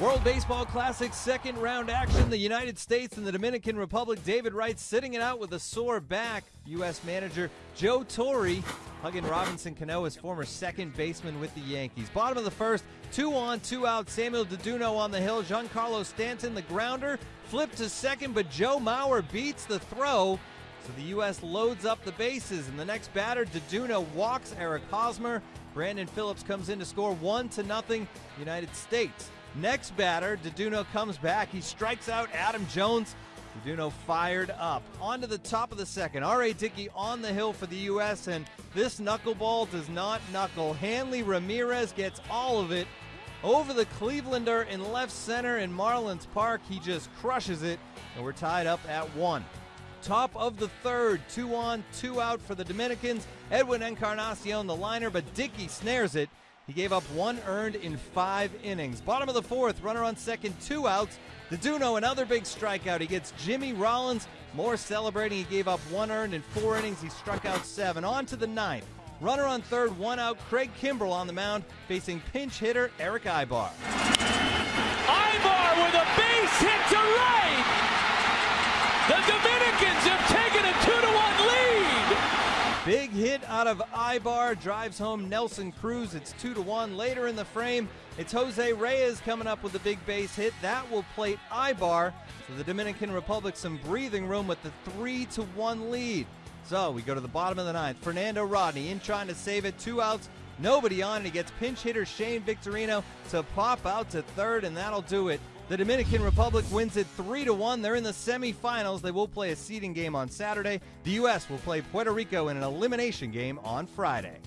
World Baseball Classic second round action. The United States and the Dominican Republic. David Wright sitting it out with a sore back. U.S. manager Joe Torre hugging Robinson Cano, his former second baseman with the Yankees. Bottom of the first, two on, two out. Samuel Deduno on the hill. Giancarlo Stanton, the grounder, flipped to second, but Joe Mauer beats the throw. So the U.S. loads up the bases, and the next batter, Deduno walks Eric Hosmer. Brandon Phillips comes in to score one to nothing. United States. Next batter, Deduno comes back. He strikes out Adam Jones. Deduno fired up. On to the top of the second. R.A. Dickey on the hill for the U.S., and this knuckleball does not knuckle. Hanley Ramirez gets all of it over the Clevelander in left center in Marlins Park. He just crushes it, and we're tied up at one. Top of the third, two on, two out for the Dominicans. Edwin Encarnacion, the liner, but Dickey snares it. He gave up one earned in five innings. Bottom of the fourth, runner on second, two outs. Deduno, another big strikeout. He gets Jimmy Rollins. More celebrating. He gave up one earned in four innings. He struck out seven. On to the ninth. Runner on third, one out. Craig Kimbrel on the mound, facing pinch hitter Erick Aybar. Aybar with a base hit to right. The Dominicans have taken a two to one lead. Big hit out of Aybar drives home Nelson Cruz. It's two to one. Later in the frame, it's Jose Reyes coming up with a big base hit. That will plate Aybar. So the Dominican Republic some breathing room with the three to one lead. So we go to the bottom of the ninth. Fernando Rodney in trying to save it. Two outs. Nobody on. And he gets pinch hitter Shane Victorino to pop out to third, and that'll do it. The Dominican Republic wins it 3 to 1. They're in the semifinals. They will play a seeding game on Saturday. The US will play Puerto Rico in an elimination game on Friday.